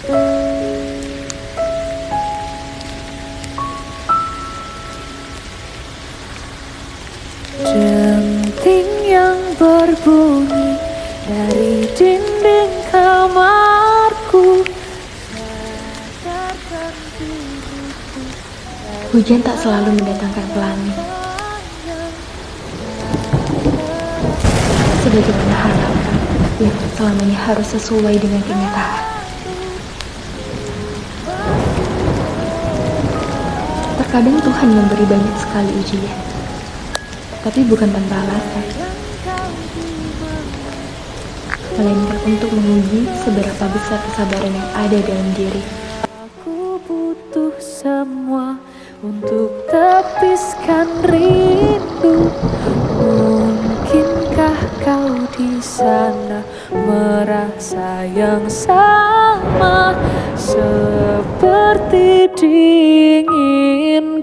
Denting yang berbunyi dari dinding kamarku. Hujan tak selalu mendatangkan pelangi. Sebagaimana harapan yang selamanya harus sesuai dengan kenyataan Terkadang Tuhan memberi banyak sekali ujian tapi bukan tanpa alasan. Melainkan untuk menguji seberapa besar kesabaran yang ada dalam diri. Aku butuh semua untuk tepiskan rindu. Mungkinkah kau di sana merasa yang sama seperti em